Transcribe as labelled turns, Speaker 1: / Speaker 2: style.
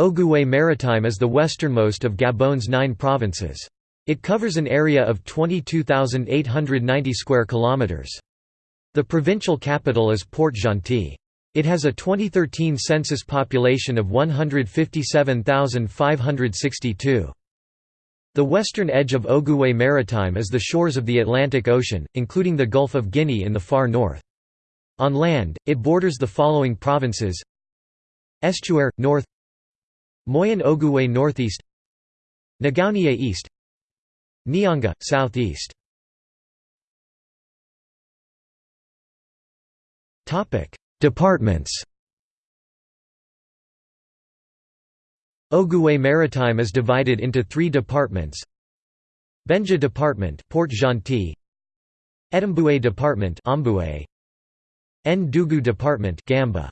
Speaker 1: Ogooué Maritime is the westernmost of Gabon's nine provinces. It covers an area of 22,890 square kilometers. The provincial capital is Port-Gentil. It has a 2013 census population of 157,562. The western edge of Ogooué Maritime is the shores of the Atlantic Ocean, including the Gulf of Guinea in the far north. On land, it borders the following provinces Estuaire, north Moyen Ogooué northeast Ngounié east Nyanga, southeast. Departments. Ogooué Maritime is divided into three departments. Bendje Department Port-Gentil Etimboué Department Omboué Ndougou Department Gamba